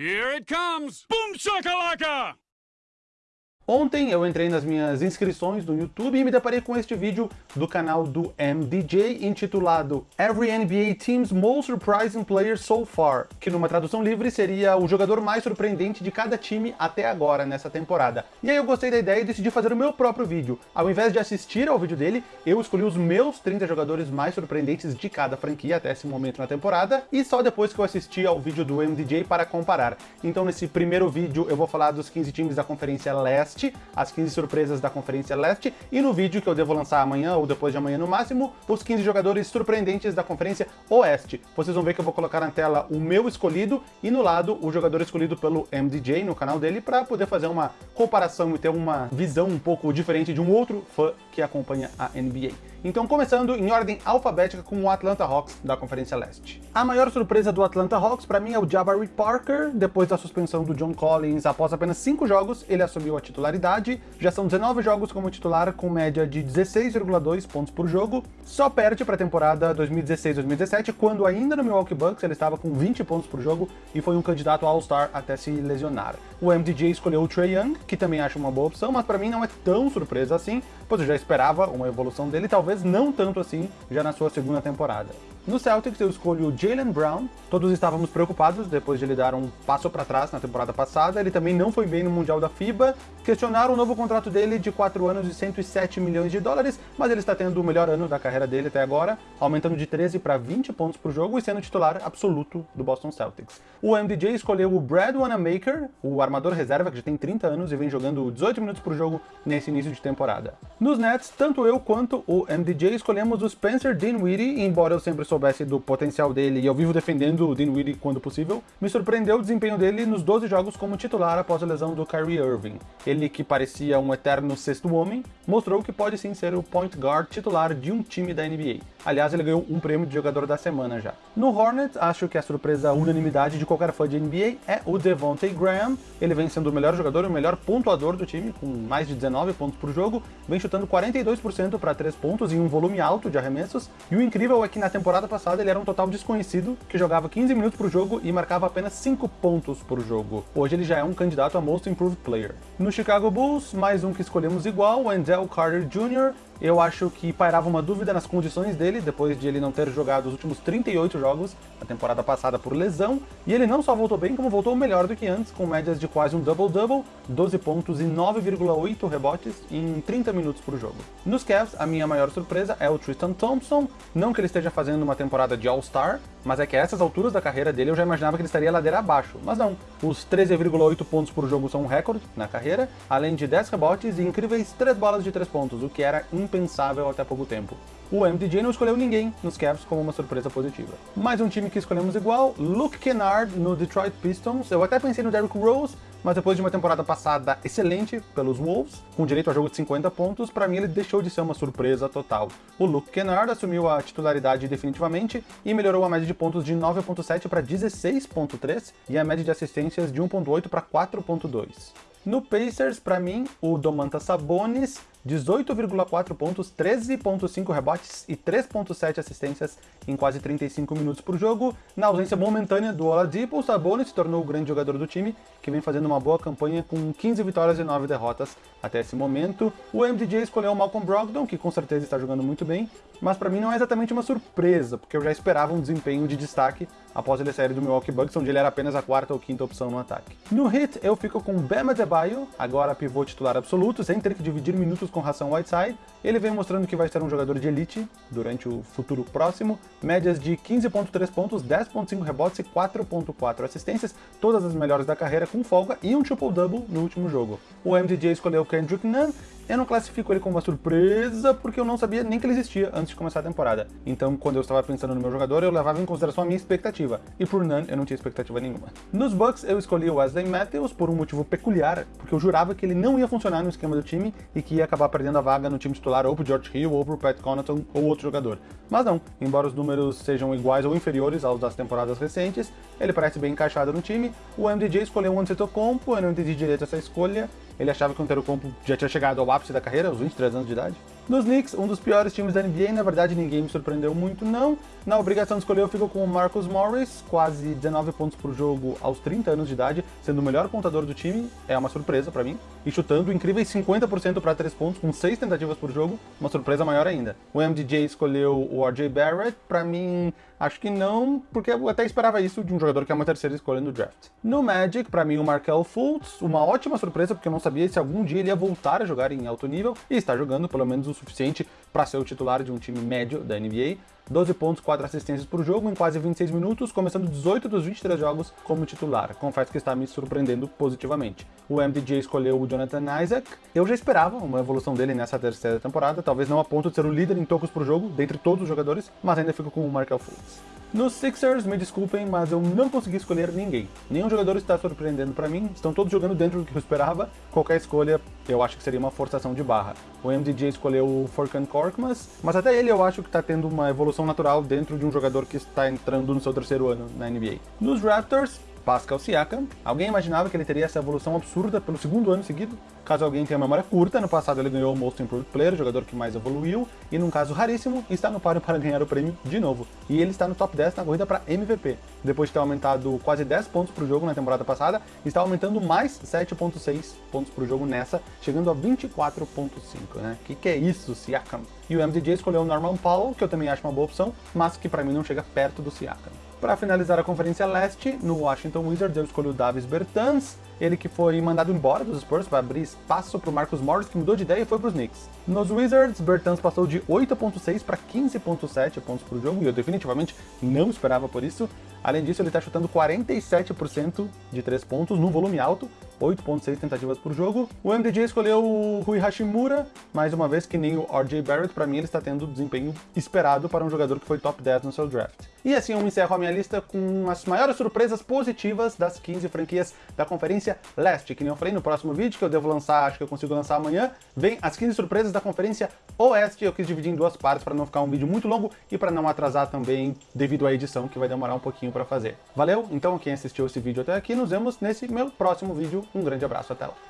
Here it comes! Boom shakalaka! Ontem eu entrei nas minhas inscrições no YouTube e me deparei com este vídeo do canal do MDJ intitulado Every NBA Team's Most Surprising Player So Far, que numa tradução livre seria o jogador mais surpreendente de cada time até agora nessa temporada. E aí eu gostei da ideia e decidi fazer o meu próprio vídeo. Ao invés de assistir ao vídeo dele, eu escolhi os meus 30 jogadores mais surpreendentes de cada franquia até esse momento na temporada, e só depois que eu assisti ao vídeo do MDJ para comparar. Então nesse primeiro vídeo eu vou falar dos 15 times da Conferência Leste, Leste, as 15 surpresas da Conferência Leste, e no vídeo que eu devo lançar amanhã ou depois de amanhã no máximo, os 15 jogadores surpreendentes da Conferência Oeste. Vocês vão ver que eu vou colocar na tela o meu escolhido e no lado o jogador escolhido pelo MDJ no canal dele para poder fazer uma comparação e ter uma visão um pouco diferente de um outro fã que acompanha a NBA. Então, começando em ordem alfabética com o Atlanta Hawks da Conferência Leste. A maior surpresa do Atlanta Hawks para mim é o Jabari Parker. Depois da suspensão do John Collins, após apenas 5 jogos, ele assumiu a titularidade. Já são 19 jogos como titular, com média de 16,2 pontos por jogo. Só perde para a temporada 2016-2017, quando ainda no Milwaukee Bucks ele estava com 20 pontos por jogo e foi um candidato All-Star até se lesionar. O MDJ escolheu o Trey Young, que também acho uma boa opção, mas para mim não é tão surpresa assim, pois eu já esperava uma evolução dele, talvez não tanto assim já na sua segunda temporada. No Celtics eu escolho o Jalen Brown. Todos estávamos preocupados depois de ele dar um passo para trás na temporada passada. Ele também não foi bem no Mundial da FIBA. Questionaram o novo contrato dele de 4 anos e 107 milhões de dólares, mas ele está tendo o melhor ano da carreira dele até agora, aumentando de 13 para 20 pontos por jogo e sendo titular absoluto do Boston Celtics. O MDJ escolheu o Brad Wanamaker, o armador reserva que já tem 30 anos e vem jogando 18 minutos por jogo nesse início de temporada. Nos Nets, tanto eu quanto o MDJ escolhemos o Spencer Dinwiddie, embora eu sempre soubesse do potencial dele e eu vivo defendendo o Dinwiddie quando possível, me surpreendeu o desempenho dele nos 12 jogos como titular após a lesão do Kyrie Irving. Ele, que parecia um eterno sexto homem, mostrou que pode sim ser o point guard titular de um time da NBA. Aliás, ele ganhou um prêmio de jogador da semana já. No Hornets, acho que a surpresa unanimidade de qualquer fã de NBA é o Devontae Graham. Ele vem sendo o melhor jogador e o melhor pontuador do time, com mais de 19 pontos por jogo, vem chutando 42% para 3 pontos em um volume alto de arremessos, e o incrível é que na temporada passada ele era um total desconhecido, que jogava 15 minutos por jogo e marcava apenas 5 pontos por jogo. Hoje ele já é um candidato a Most Improved Player. No Chicago Bulls, mais um que escolhemos igual, Wendell Carter Jr., eu acho que pairava uma dúvida nas condições dele, depois de ele não ter jogado os últimos 38 jogos na temporada passada por lesão, e ele não só voltou bem, como voltou melhor do que antes, com médias de quase um double-double, 12 pontos e 9,8 rebotes em 30 minutos por jogo. Nos Cavs, a minha maior surpresa é o Tristan Thompson, não que ele esteja fazendo uma temporada de All-Star, mas é que a essas alturas da carreira dele eu já imaginava que ele estaria ladeira abaixo, mas não. Os 13,8 pontos por jogo são um recorde na carreira, além de 10 rebotes e incríveis 3 bolas de 3 pontos, o que era impensável até pouco tempo. O MDJ não escolheu ninguém nos Cavs como uma surpresa positiva. Mais um time que escolhemos igual, Luke Kennard no Detroit Pistons. Eu até pensei no Derrick Rose, mas depois de uma temporada passada excelente pelos Wolves, com direito a jogo de 50 pontos, para mim ele deixou de ser uma surpresa total. O Luke Kennard assumiu a titularidade definitivamente e melhorou a média de pontos de 9.7 para 16.3 e a média de assistências de 1.8 para 4.2. No Pacers, para mim, o Domantas Sabonis 18,4 pontos, 13,5 rebotes e 3,7 assistências em quase 35 minutos por jogo. Na ausência momentânea do Oladipo, o Sabonis se tornou o grande jogador do time, que vem fazendo uma boa campanha com 15 vitórias e 9 derrotas até esse momento. O MDJ escolheu o Malcolm Brogdon, que com certeza está jogando muito bem, mas para mim não é exatamente uma surpresa, porque eu já esperava um desempenho de destaque após ele sair do Milwaukee Bucks, onde ele era apenas a quarta ou quinta opção no ataque. No hit, eu fico com Bam Adebayo, agora pivô titular absoluto, sem ter que dividir minutos com Hassan Whiteside. Ele vem mostrando que vai ser um jogador de elite durante o futuro próximo, médias de 15.3 pontos, 10.5 rebotes e 4.4 assistências, todas as melhores da carreira com folga e um triple-double no último jogo. O MDJ escolheu Kendrick Nunn, eu não classifico ele como uma surpresa, porque eu não sabia nem que ele existia antes de começar a temporada. Então, quando eu estava pensando no meu jogador, eu levava em consideração a minha expectativa. E por Nunn, eu não tinha expectativa nenhuma. Nos Bucks, eu escolhi o Wesley Matthews por um motivo peculiar, porque eu jurava que ele não ia funcionar no esquema do time e que ia acabar perdendo a vaga no time titular ou pro George Hill, ou pro Pat Connaughton, ou outro jogador. Mas não, embora os números sejam iguais ou inferiores aos das temporadas recentes, ele parece bem encaixado no time. O MDJ escolheu o Antetokounmpo, eu não entendi direito essa escolha, Ele achava que o Antetokounmpo já tinha chegado ao ápice da carreira, aos 23 anos de idade. Nos Knicks, um dos piores times da NBA, na verdade ninguém me surpreendeu muito não. Na obrigação de escolher eu fico com o Marcus Morris, quase 19 pontos por jogo aos 30 anos de idade, sendo o melhor pontador do time, é uma surpresa para mim. E chutando incríveis 50% para 3 pontos, com 6 tentativas por jogo, uma surpresa maior ainda. O MDJ escolheu o RJ Barrett, para mim acho que não, porque eu até esperava isso de um jogador que é uma terceira escolha no draft. No Magic, para mim o Markel Fultz, uma ótima surpresa, porque eu não sabia se algum dia ele ia voltar a jogar em alto nível, e está jogando pelo menos o suficiente para ser o titular de um time médio da NBA. 12 pontos, 4 assistências por jogo em quase 26 minutos, começando 18 dos 23 jogos como titular. Confesso que está me surpreendendo positivamente. O MDJ escolheu o Jonathan Isaac. Eu já esperava uma evolução dele nessa terceira temporada, talvez não a ponto de ser o líder em tocos por jogo, dentre todos os jogadores, mas ainda fico com o Markel Fultz. Nos Sixers, me desculpem, mas eu não consegui escolher ninguém. Nenhum jogador está surpreendendo para mim, estão todos jogando dentro do que eu esperava. Qualquer escolha, eu acho que seria uma forçação de barra. O MDJ escolheu o Furkan Korkmaz, mas até ele eu acho que está tendo uma evolução natural dentro de um jogador que está entrando no seu terceiro ano na NBA. Nos Raptors, Pascal Siakam. Alguém imaginava que ele teria essa evolução absurda pelo segundo ano seguido? Caso alguém tenha memória curta, no passado ele ganhou o Most Improved Player, o jogador que mais evoluiu, e num caso raríssimo, está no páreo para ganhar o prêmio de novo. E ele está no top 10 na corrida para MVP. Depois de ter aumentado quase 10 pontos por jogo na temporada passada, está aumentando mais 7.6 pontos por jogo nessa, chegando a 24.5, né? Que que é isso, Siakam? E o MDJ escolheu o Norman Powell, que eu também acho uma boa opção, mas que para mim não chega perto do Siakam. Para finalizar a Conferência Leste, no Washington Wizards eu escolhi o Davis Bertans, ele que foi mandado embora dos Spurs para abrir espaço para o Marcus Morris, que mudou de ideia e foi para os Knicks. Nos Wizards, Bertans passou de 8.6 para 15.7 pontos por jogo, e eu definitivamente não esperava por isso. Além disso, ele está chutando 47% de 3 pontos no volume alto, 8.6 tentativas por jogo. O MDJ escolheu o Rui Hashimura, mais uma vez que nem o RJ Barrett, para mim ele está tendo o desempenho esperado para um jogador que foi top 10 no seu draft. E assim eu encerro a minha lista com as maiores surpresas positivas das 15 franquias da Conferência Leste, que nem eu falei no próximo vídeo, que eu devo lançar, acho que eu consigo lançar amanhã, vem as 15 surpresas da Conferência Oeste, eu quis dividir em duas partes para não ficar um vídeo muito longo e para não atrasar também devido à edição, que vai demorar um pouquinho para fazer. Valeu? Então quem assistiu esse vídeo até aqui, nos vemos nesse meu próximo vídeo. Um grande abraço, até lá!